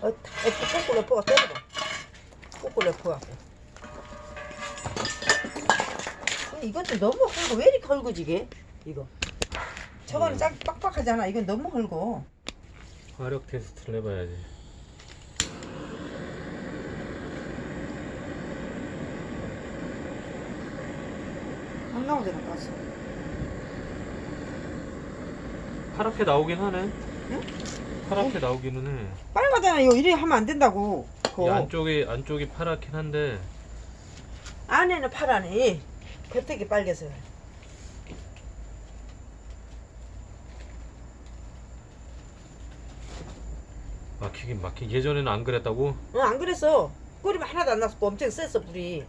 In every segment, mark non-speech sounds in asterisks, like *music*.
어, 다- 거꾸로 엎어가 때려봐. 거꾸로 엎어갖고. 어, 이건 좀 너무 헐고 왜 이렇게 헐고지게? 이거. 저거는 음. 짝 빡빡하잖아. 이건 너무 헐고. 화력 테스트를 해봐야지. 안 나오잖아, 가스. 파랗게 나오긴 하네. 응? 파랗게 나오기는 해. 빨갛잖아. 이거 이래 하면 안 된다고. 이 그거. 안쪽이 안쪽이 파랗긴 한데 안에는 파라네. 겉에게 빨개서. 막히긴 막히. 예전에는 안 그랬다고? 어, 안 그랬어. 끓이면 하나도 안 났고 엄청 셌어, 불이.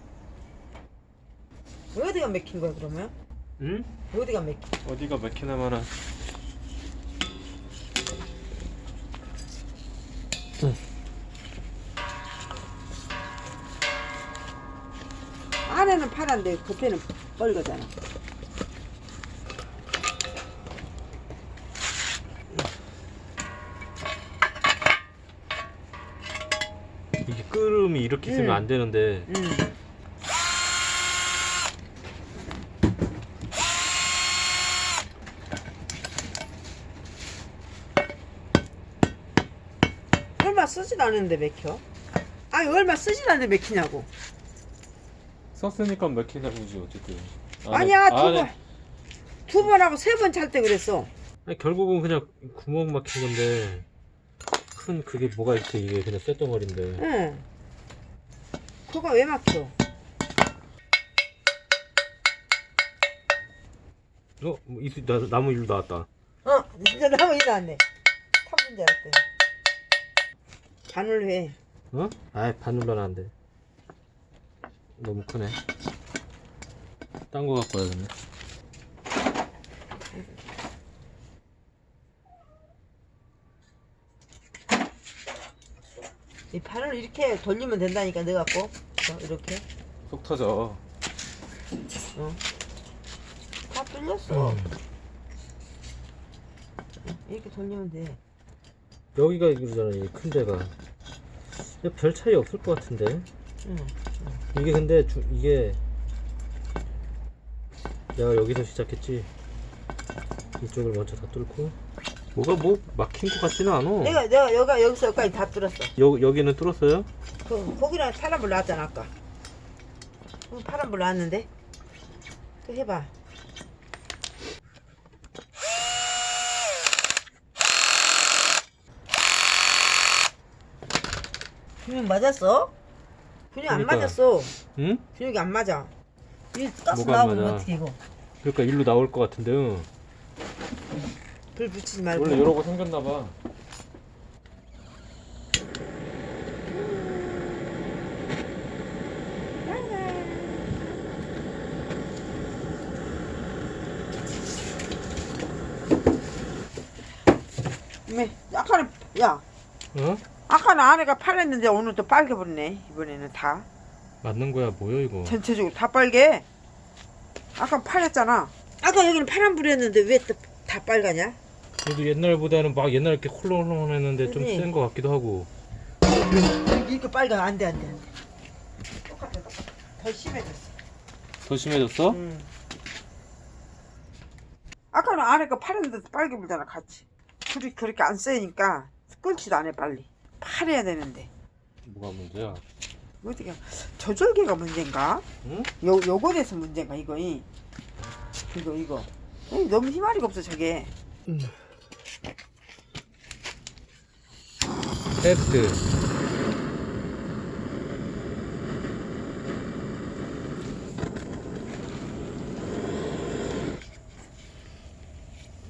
어디가 맥힌 거야, 그러면? 응? 어디가 맥힌 어디가 막히나 마나. 안에는 파란데 겉에는 빨갛잖아. 이게 끓음이 이렇게 있으면 응. 안 되는데 응. 쓰진 않은데 맥혀? 아니 얼마 쓰진 않는데 맥히냐고. 썼으니까 막히나 보지 어쨌든. 아니야 두 안에- 번. 두 번 하고 세 번 찰 때 그랬어. 아니, 결국은 그냥 구멍 막힌 건데 큰 그게 뭐가 이렇게 이게 그냥 쇳덩어리인데 응. 그거 왜 막혀? 어? 뭐 이수, 나, 나무 일로 나왔다 어, 진짜 *laughs* 나무 이 나왔네. 탑분 줄 알았대. 바늘 해. 어? 아이 바늘로는 안 돼 너무 크네. 딴 거 갖고 와야겠네. 이 바늘 이렇게 돌리면 된다니까 너 갖고. 어, 이렇게. 속 터져. 어. 다 뚫렸어. 이렇게 돌리면 돼 여기가 이거잖아 이큰 데가. 별 차이 없을 것 같은데. 응. 이게 근데 주, 이게 내가 여기서 시작했지. 이쪽을 먼저 다 뚫고. 뭐가 뭐 막힌 것 같지는 않아. 내가 내가 여기가 여기서 여기까지 다 뚫었어. 여, 여기는 뚫었어요? 그 거기랑 파란불 나왔잖아 아까. 어, 파란불 나왔는데? 또 해봐 균형 맞았어? 균형 안 그러니까. 맞았어 응? 균형이 안 맞아 이 가스 뭐가 안 나오면 맞아? 어떻게 이거 그러니까 일로 나올 것 같은데 응. 불 붙이지 말고 원래 이러고 생겼나봐 네, 아까는 야 어? 아까는 안에가 파랬는데 오늘 또 빨개 버리네 이번에는 다. 맞는 거야 뭐야 이거? 전체적으로 다 빨개? 아까 파랬잖아. 아까 여기는 파란불이었는데 왜또다 빨가냐? 그래도 옛날보다는 막 옛날 이렇게 홀렁홀렁 했는데 좀 그지? 센거 같기도 하고. 이렇게, 빨가 안돼 안돼 안돼. 똑같아 똑같아 더 심해졌어. 더 심해졌어? 음. 아까는 안에가 파랬는데 빨개 불잖아 같이. 불이 그렇게 안 세니까 끓지도 않아 빨리 파래야 되는데 뭐가 문제야? 어디가 조절기가 문제인가? 응? 요 요거에서 문제인가 이거 이 이거 이거 에이, 너무 희마리가 없어 저게 테스트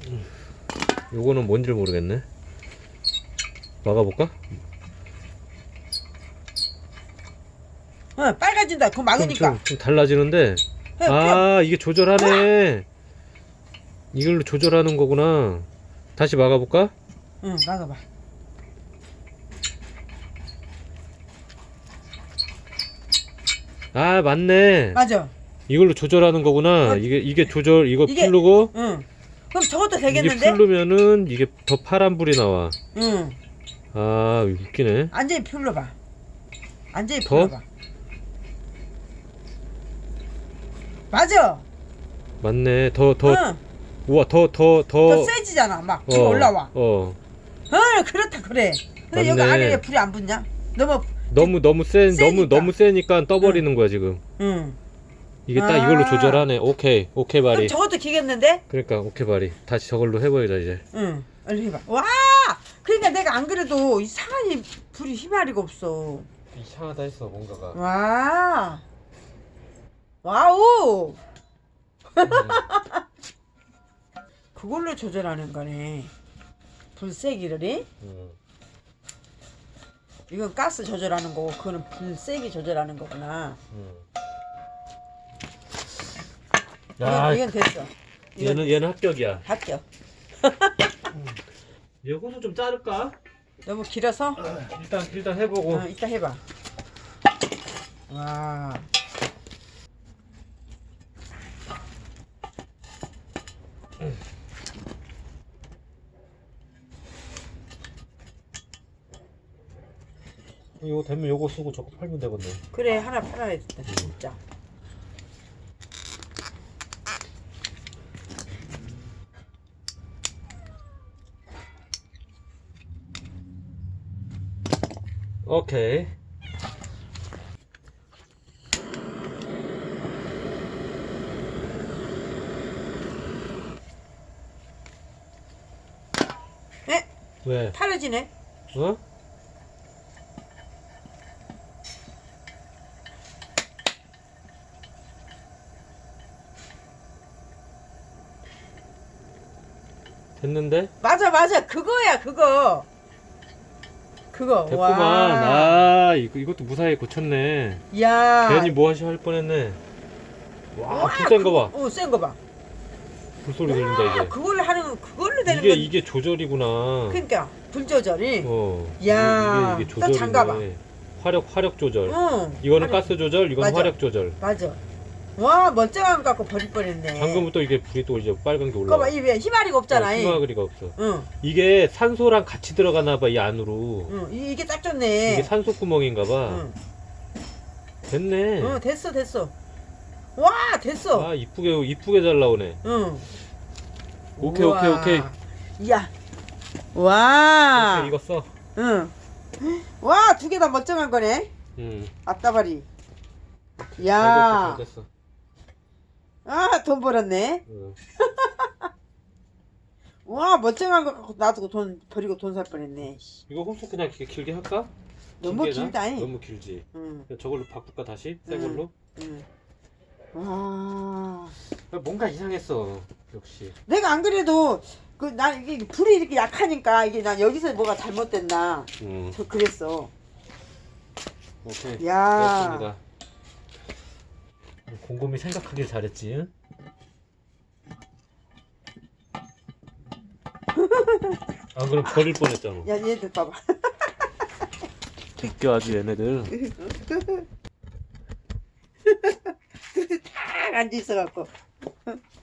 음. 요거는 뭔지 모르겠네 막아볼까? 어 빨개진다. 그거 좀, 막으니까. 좀, 좀 달라지는데. 해, 해. 아 이게 조절하네. 이걸로 조절하는 거구나. 다시 막아볼까? 응 막아봐. 아 맞네. 맞아. 이걸로 조절하는 거구나. 어. 이게 이게 조절 이거 이게- 풀르고? 응. 그럼 저것도 이게 되겠는데? 풀르면은 이게 더 파란 불이 나와. 응 아 웃기네 완전히 불러봐. 완전히 더? 불러봐. 맞아. 맞네 더 더 응. 우와 더 더더더 세지잖아. 막 지금 올라와. 어 어, 그렇다 그래. 근데 여기 맞네. 안에 불이 안 붙냐? 너무 너무 너무 센 너무 세니까. 너무 세니까 떠버리는 거야 지금 응. 이게 딱 아. 이걸로 조절하네 오케이 오케이 바리 저것도 기겠는데? 그러니까 오케이 바리 다시 저걸로 해보자 이제 응. 얼른 해봐. 와! 그러니까 내가 안 그래도 이상하니 불이 희마리가 없어. 이상하다 했어 뭔가가 와. 와우. *laughs* 그걸로 조절하는 거네. 불 세기를. 이? 음. 이건 가스 조절하는 거고 그거는 불 세기 조절하는 거구나. 음. 이건, 야 이건 됐어. 이건 얘는 얘는 합격이야 합격. 요거는 좀 자를까? 너무 길어서 일단 일단 해보고 어, 이따 해봐. 와. 이거 되면 요거 쓰고 저거 팔면 되겠네 그래 하나 팔아야 겠다 진짜. 오케이 에? 왜? 팔아지네. 어? 됐는데? 맞아 맞아 그거야 그거. 그거. 됐구만. 와. 아, 이거, 이것도 무사히 고쳤네. 야. 괜히 뭐 하시 할 뻔했네. 와, 와, 불센 거 봐. 어, 센 거 봐. 불소리 들린다, 아, 이제. 그걸로 하는 건 그걸로 되는 이게, 건. 이게 조절이구나. 그러니까 불 조절이. 어. 야, 이게, 이게 또 조절이네. 장가봐. 화력, 화력 조절. 응. 이거는 아니, 가스 조절, 이건 맞아. 화력 조절. 맞아. 와 멀쩡한 거 갖고 버릴 뻔했네. 방금부터 이게 불이 또 이제 빨간 게 올라와. 봐, 이왜 희마리가 없잖아. 이. 희마그리가 없어. 응, 이게 산소랑 같이 들어가나 봐, 이 안으로. 응, 이- 이게 딱 좋네. 이게 산소 구멍인가 봐. 응, 됐네. 응, 됐어, 됐어. 와, 됐어. 아, 이쁘게, 이쁘게 잘 나오네. 응. 오케이, 오케이, 오케이. 야, 와, 이거 써. 응. 와, 두 개 다 멀쩡한 거네. 응. 아따바리. 잘 됐어, 야, 잘 됐어. 아, 돈 벌었네. 응. 와, 멀쩡한 거 갖고 놔두고 돈 버리고 돈 살 뻔했네. 씨. 이거 홈스 그냥 이렇게 길게 할까? 너무 길게나? 길다. 잉. 너무 길지. 응, 저걸로 바꿀까 다시? 새 응. 걸로? 응. 와. 뭔가 이상했어. 역시. 내가 안 그래도 그 난 이게 불이 이렇게 약하니까 이게 난 여기서 뭐가 잘못됐나 응. 저 그랬어. 오케이. 야. 됐습니다. 곰곰이 생각하길 잘했지. 응? 아 그럼 버릴 뻔했잖아. 야 얘들 봐봐. 웃겨 아주 얘네들. *laughs* 딱 앉아 있어갖고